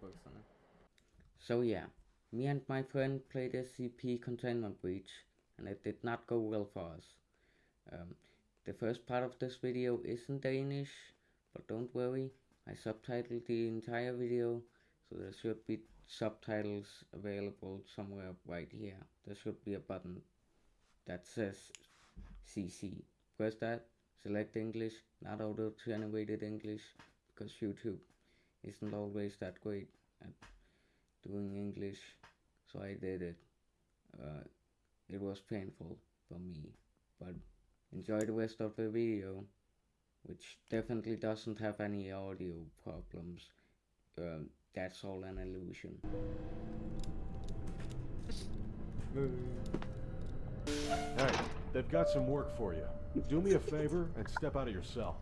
Bukserne. So yeah, me and my friend played SCP Containment Breach, and it did not go well for us. Um, the first part of this video is in Danish, but don't worry, I subtitled the entire video, so there should be subtitles available somewhere right here. There should be a button that says CC. Press that, select English, not auto-generated English, because YouTube isn't always that great at doing English, so I did it. Uh, it was painful for me, but enjoy the rest of the video, which definitely doesn't have any audio problems. Um, that's all an illusion. Hey, they've got some work for you. Do me a favor and step out of your cell.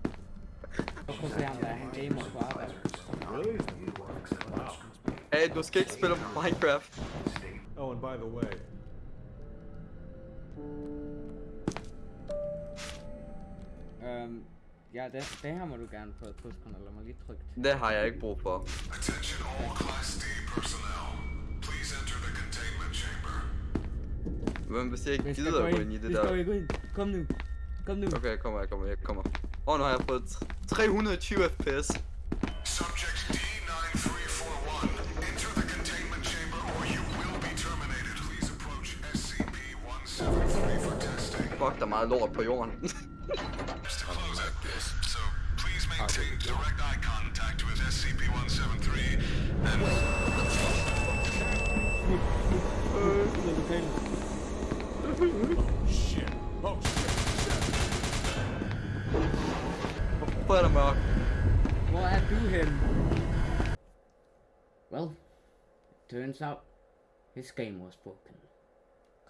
Koncentrerer dig, han gamer på arbejde. Really? Wow. Hey, du skal ikke spille Minecraft. Oh, and by the way, Øhm, ja, det, det her må du gerne få et pushkontrol, lad mig lige trykke. Det har jeg ikke brug for. Attention all Class D personnel. Please enter the containment chamber. Men hvis jeg ikke Vi skal gider gå ind i det Vi der... skal gå ind. Kom nu. Kom nu. Okay, jeg kommer, jeg kommer, jeg kommer. Åh, oh, nu har jeg fået 320 fps. Subject D9341. Enter the containment chamber or you will be terminated. Please approach SCP-173 for testing. Fuck, der er meget lort på jorden. Just to close it. So please maintain direct eye contact with SCP-173 and oh shit. Oh shit. Der mørkt? Hvor er du hen? Well, turns out his game was broken.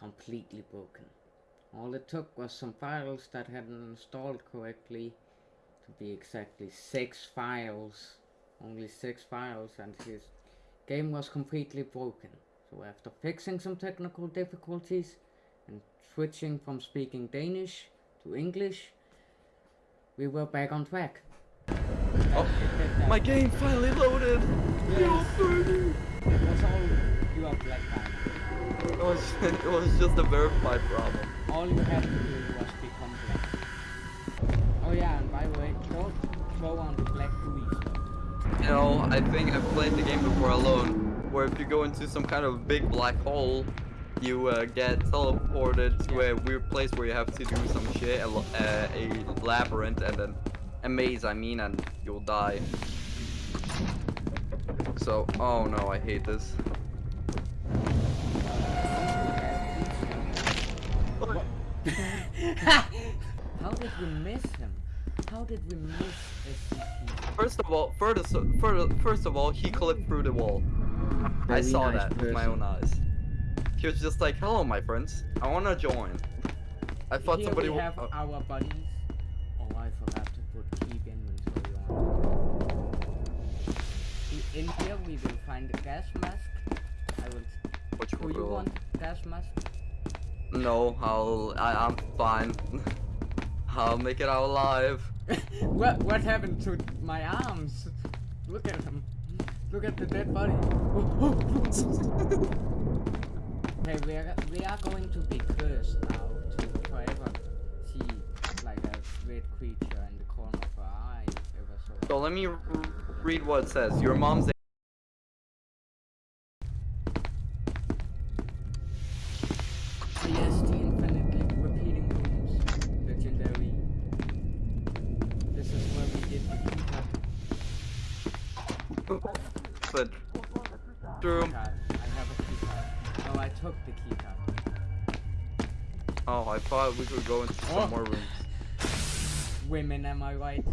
Completely broken. All it took was some files that hadn't installed correctly. To be exactly six files. Only six files and his game was completely broken. So after fixing some technical difficulties and switching from speaking Danish to English, we were back on track. Oh, my game finally loaded. Yes. It was all your black diamond. It was, it was just a verified problem. All you had to do was become black. Oh yeah, and by the way, don't throw on the black gooey stuff. You know, I think I've played the game before alone, where if you go into some kind of big black hole, you uh, get teleported to a weird place where you have to do some shit, a, uh, a labyrinth, and then a maze, I mean, and you'll die. So, oh no, I hate this. How did we miss him? How did we miss SCP? First of all, first, first, first of all, he clipped through the wall. I saw nice that with my own eyes. He was just like, "Hello, my friends. I wanna join." I thought Here somebody. we have oh, our buddies. Oh, I forgot to put keep inventory on. I- In here we will find a gas mask. I will. which Do you want gas mask? No, I'll. I, I'm fine. I'll make it out alive. what what happened to my arms? Look at them. Look at the dead body. okay, we are we are going to be cursed now to forever see like a red creature in the corner of our eye ever so. Let me read what it says. Your mom's. Thought we could go into some Oh. more rooms. Women, am I right?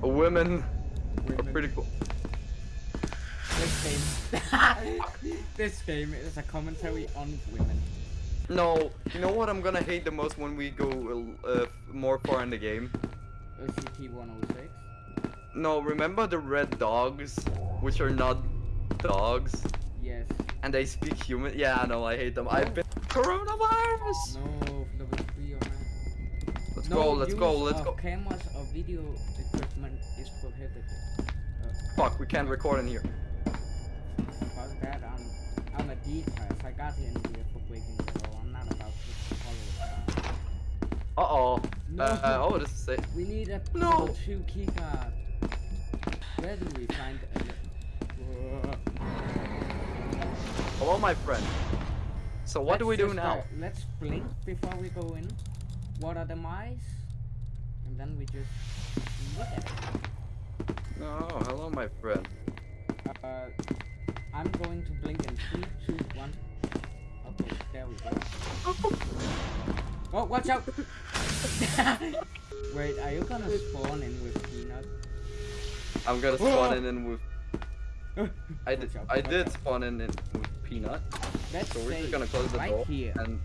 Uh, women are pretty cool. This game. this game is a commentary on women. No, you know what I'm gonna hate the most when we go uh, more far in the game? SCP 106. No, remember the red dogs, which are not dogs, Yes. and they speak human? Yeah, no, I hate them. I've been coronavirus. No, level 3 or not. Let's no go, let's go, let's of go. cameras or video equipment is prohibited. Fuck, we can't record in here. Fuck that, I'm, I'm a. I got in here for breaking the law. I'm not about to follow it. Uh-oh. No. Uh, uh, oh, this is it. We need a No. level 2 keycard. Where do we find a... Hello, my friend. So what do Let's we do now? uh, let's blink before we go in. What are the mice? And then we just look at it. No, hello, my friend. Uh, I'm going to blink in three, two, one. Okay, there we go. Oh, watch out! Wait, are you gonna spawn in with Peanut? I'm gonna spawn in and with. I did. Out, I did out. spawn in and with peanut. Let's So we're say just gonna close the right door here. and.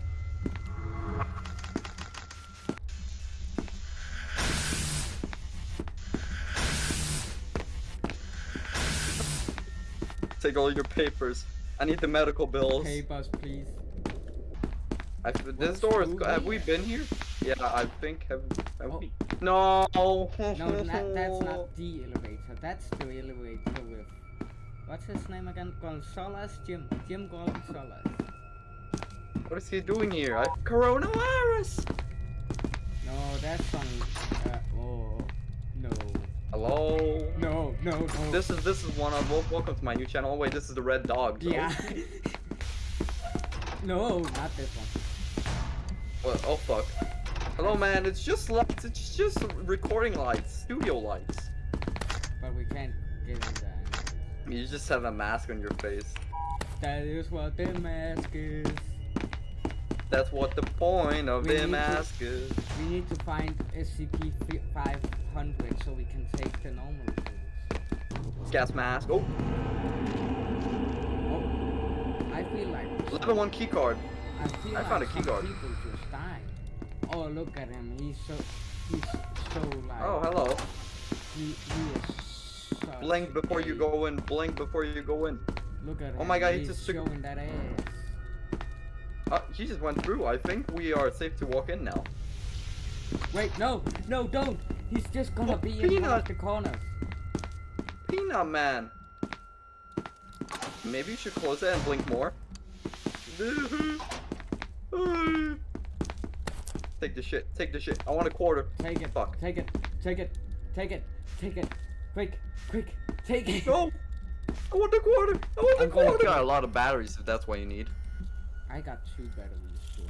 Take all your papers. I need the medical bills. Papers, please. I, this door is. Have we been here? Yeah, I think. Have, have Oh. we? No. No, that, that's not the elevator. That's the elevator. What's his name again? Gonzalez? Jim. Jim Gonzalez. What is he doing here? I coronavirus. No, that's on. Uh, oh. No. Hello. No, no, no. This is this is one of wel- welcome to my new channel. Oh, wait, this is the red dog. so- Yeah. no, not this one. What? Oh fuck. Hello, man. It's just lights. It's just recording lights, studio lights. But we can't give in there. You just have a mask on your face. That is what the mask is. That's what the point of We the need to- mask is. We need to find SCP-500 so we can take the normal tools. Gas mask. Oh, Oh, I feel like level one key card. I feel I like found a key some people just died. Oh, look at him. He's so he's so like Oh, hello. he, he Blink before you go in. Blink before you go in. Look at him. Oh my God, he he's just took- showing that ass. Uh, he just went through. I think we are safe to walk in now. Wait, no, no, don't. He's just gonna Oh, be in one Peanut. of the corners. Peanut man. Maybe you should close it and blink more. Take the shit. Take the shit. I want a quarter. Take it. Fuck. Take it. Take it. Take it. Take it. Quick, quick. Take it. No. I want the quarter. I want the I'm gonna quarter. kill- Got a lot of batteries if that's what you need. I got two batteries too.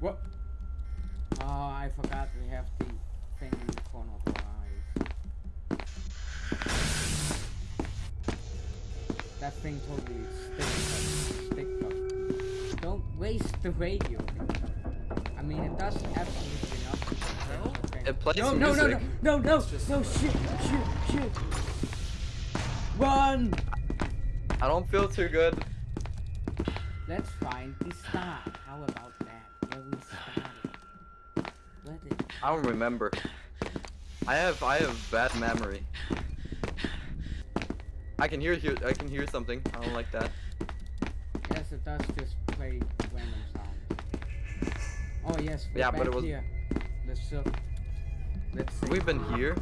What? Oh, I forgot we have the thing in the corner of our eyes. That thing totally sticks stick up. Don't waste the radio. I mean, it does absolutely nothing. It plays no, no, no, music. no, no, no, no, shit, shit, shit. Run! I don't feel too good. Let's find the start. How about that? Where we started. Where did I don't remember. I have I have bad memory. I can hear hear I can hear something. I don't like that. Yes, it does just play random sounds. Oh yes, Yeah, but it was- here. Let's uh, let's see. We've been here.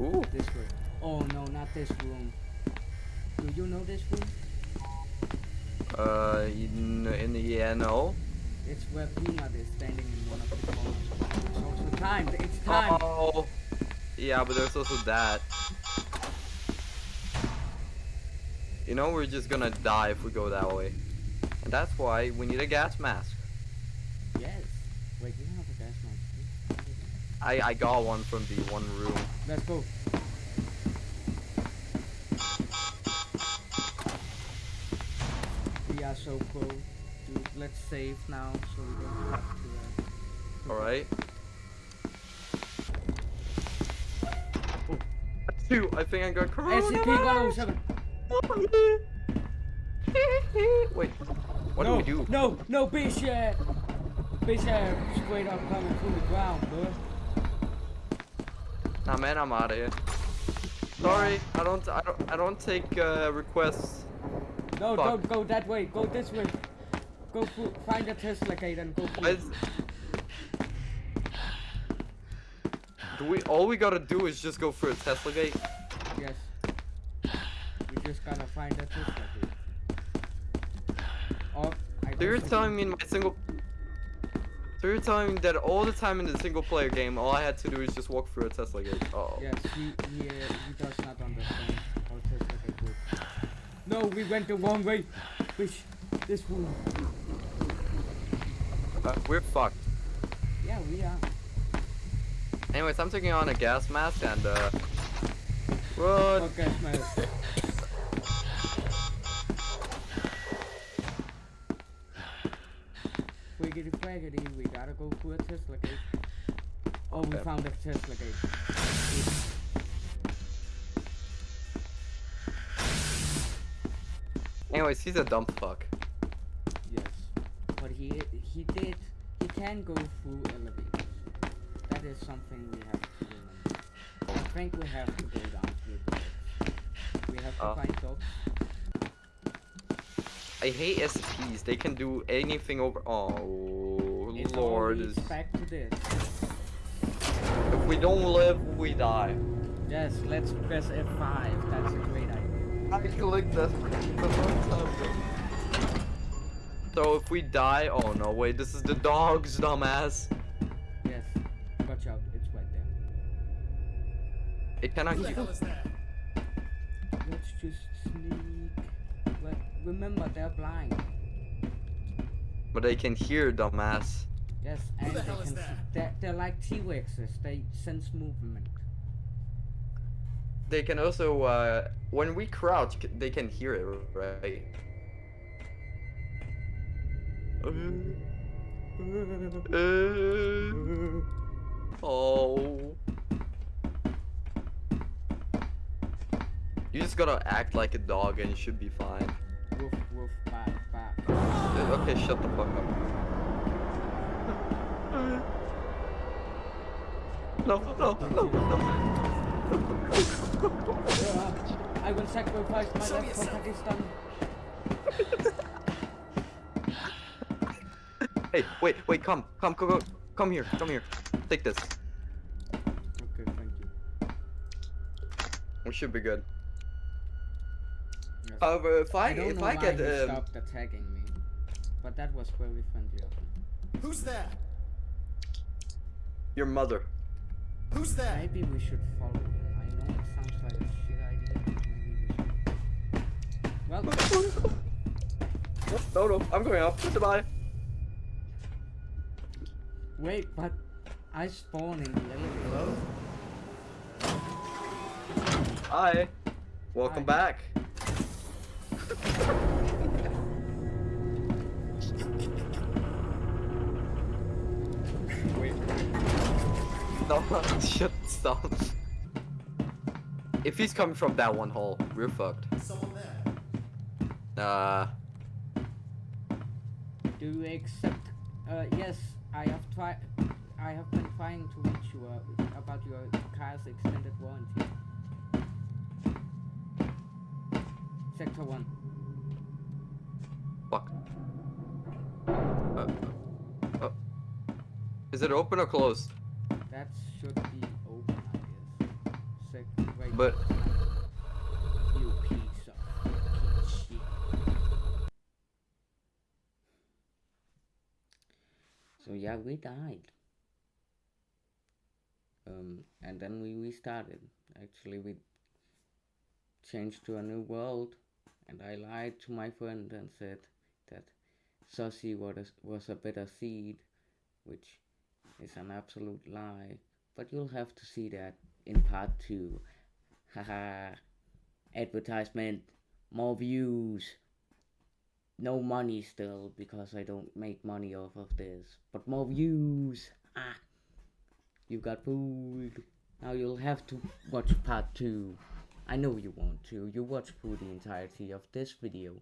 Ooh. this. Oh no, not this room. Do you know this room? Uh, in, in the yeah, no. It's where Peanut is standing in one of the corners. It's also time. It's time. Oh. Yeah, but there's also that. You know, we're just gonna die if we go that way. And that's why we need a gas mask. Yes. Wait, you have a gas mask. I, I got one from the one room. Let's go. We are so pro. Dude, let's save now so we don't have to. Uh, Alright. Two, I think I got coronavirus. SCP-107. Wait, what no, do we do? No, no, Bishop. Bishop straight up coming through the ground, bro. Nah, man, I'm out of here. Sorry, I don't, I don't, I don't take uh, requests. No, Fuck. don't go that way. Go this way. go through, find a Tesla gate and go through. Do we all we gotta do is just go through a Tesla gate? Yes. We just gotta find a Tesla gate. Oh, I So you're telling me in my single So you're telling me that all the time in the single player game all I had to do is just walk through a Tesla gate. Oh. Yes, he he, uh, he does not understand how Tesla gate works. No, we went the wrong way. Which this room. Uh, we're fucked. Yeah, we are. Anyways, I'm taking on a gas mask and uh Run! Okay, man. Wiggity waggity, we gotta go through a Tesla gate. Oh, we Okay. found a Tesla gate. Anyways, he's a dumb fuck. Yes, but he he did he can go through elevators. That is something we have to remember. I think we have to go down through the dogs. We have to Oh. find dogs. I hate SPs. They can do anything over Oh It's lord. always back to this. If we don't live, we die. Yes, let's press F5. That's a great idea. I clicked that the first time. So if we die, oh no, wait, this is the dogs, dumbass. Yes, watch out, it's right there. It cannot hear. Let's just sneak. But remember, they're blind. But they can hear, dumbass. Yes, and they can. see- They're, they're like T-Rexes. They sense movement. They can also, uh, when we crouch, they can hear it, right? Uh, oh. You just gotta act like a dog and you should be fine. Woof woof, bark bark. Uh, Okay, shut the fuck up. No, no, no, no. I will sacrifice my life for Pakistan. Hey, wait, wait, come, come, come, come, come here, come here. Take this. Okay, thank you. We should be good. Yes. However, if I, don't if know I why get, he um, stopped attacking me, but that was very friendly of him. Who's that? your mother. Who's that? Maybe we should follow him. I know it sounds like a shit idea, but maybe we should. Well, No, no, I'm going up. Goodbye. wait, but I spawn in the elevator. Hi. Welcome Hi. back. Wait. No, shut, stop. If he's coming from that one hole, we're fucked. Someone there. Uh, Do you accept? Uh, yes, I have tried. I have been trying to reach you uh, about your car's extended warranty. Sector one. Fuck. Uh, uh, is it open or closed? That should be open, I guess. Right. But you piece of shit. So yeah, we died. Um, and then we restarted. Actually, we changed to a new world, and I lied to my friend and said that Sussy was a, was a better seed, which is an absolute lie. But you'll have to see that in part two. Haha. Advertisement. More views. No money still because I don't make money off of this. But more views. Ah. You got food. Now you'll have to watch part two. I know you want to. You watch through the entirety of this video.